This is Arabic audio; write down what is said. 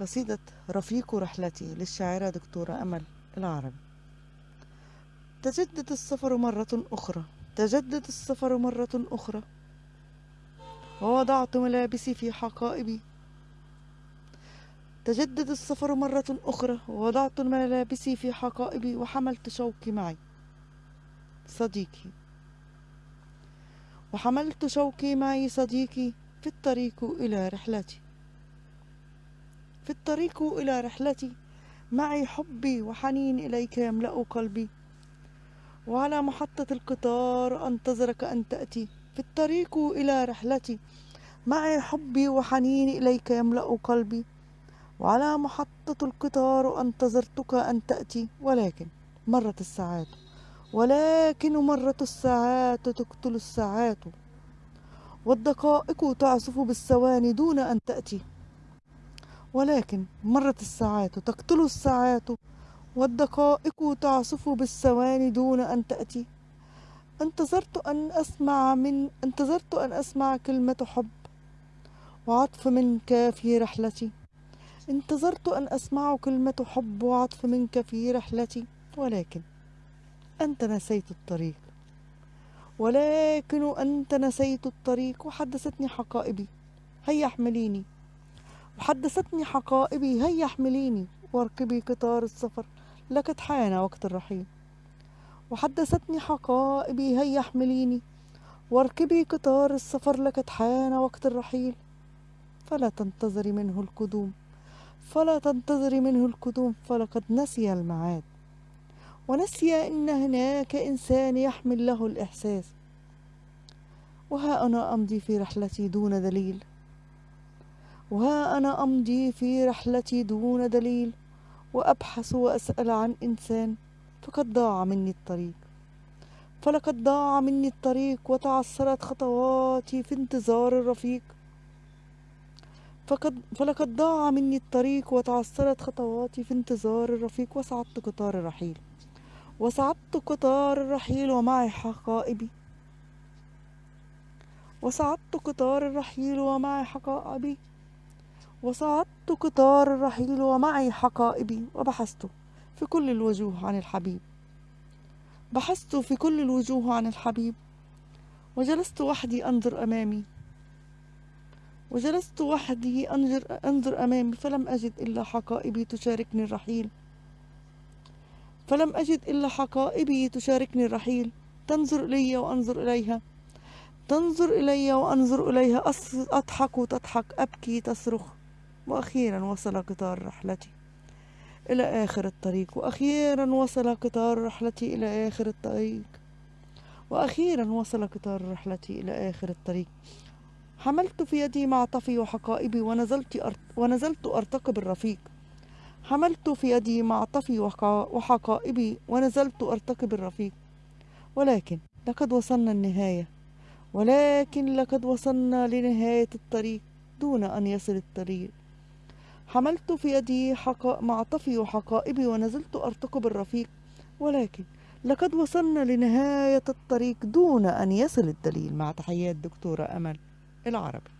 قصيدة رفيق رحلتي للشاعرة دكتورة أمل العربي. تجدد السفر مرة أخرى تجدد السفر مرة أخرى. ووضعت ملابسي في حقائبي. تجدد السفر مرة أخرى ووضعت ملابسي في حقائبي وحملت شوقي معي. صديقي وحملت شوقي معي صديقي في الطريق إلى رحلتي. في الطريق إلى رحلتي. معي حبي وحنين إليك يملأ قلبي. وعلى محطة القطار أنتظرك أن تأتي. في الطريق إلى رحلتي. معي حبي وحنين إليك يملأ قلبي. وعلى محطة القطار أنتظرتك أن تأتي. ولكن مرت الساعات. ولكن مرت الساعات تقتل الساعات. والدقائق تعزف بالثواني دون أن تأتي. ولكن مرت الساعات تقتل الساعات والدقائق تعصف بالثواني دون أن تأتي. انتظرت أن أسمع من انتظرت أن أسمع كلمة حب وعطف منك في رحلتي. انتظرت أن أسمع كلمة حب وعطف منك في رحلتي. ولكن أنت نسيت الطريق. ولكن أنت نسيت الطريق وحدثتني حقائبي. هيا احمليني. وحدثتني حقائبي هيا احمليني واركبي قطار السفر لقد حان وقت الرحيل. وحدثتني حقائبي هيا احمليني واركبي قطار السفر لقد حان وقت الرحيل. فلا تنتظري منه القدوم فلا تنتظري منه القدوم فلقد نسي المعاد. ونسي إن هناك إنسان يحمل له الإحساس. وها أنا أمضي في رحلتي دون دليل. وها أنا أمضي في رحلتي دون دليل وأبحث وأسأل عن إنسان فقد ضاع مني الطريق. فلقد ضاع مني الطريق وتعثرت خطواتي في انتظار الرفيق. فقد فلقد ضاع مني الطريق وتعثرت خطواتي في انتظار الرفيق وصعدت قطار الرحيل. وصعدت قطار الرحيل ومعي حقائبي. وصعدت قطار الرحيل ومعي حقائبي. وصعدت قطار الرحيل ومعي حقائبي وبحثت في كل الوجوه عن الحبيب. بحثت في كل الوجوه عن الحبيب. وجلست وحدي أنظر أمامي. وجلست وحدي أنظر, أنظر أمامي فلم أجد إلا حقائبي تشاركني الرحيل. فلم أجد إلا حقائبي تشاركني الرحيل. تنظر إلي وأنظر إليها. تنظر إلي وأنظر إليها. أضحك تضحك أبكي تصرخ. وأخيرا وصل قطار رحلتي إلى آخر الطريق. وأخيرا وصل قطار رحلتي إلى آخر الطريق. وأخيرا وصل قطار رحلتي إلى آخر الطريق. حملت في يدي معطفي وحقائبي ونزلت أرت ونزلت أرتقب الرفيق. حملت في يدي معطفي وحقائبي ونزلت أرتقب الرفيق. ولكن لقد وصلنا النهاية. ولكن لقد وصلنا لنهاية الطريق. دون أن يصل الطريق. حملت في يدي حقا... معطفي وحقائبي ونزلت أرتقب الرفيق ولكن لقد وصلنا لنهاية الطريق دون أن يصل الدليل. مع تحيات دكتورة أمل العربي.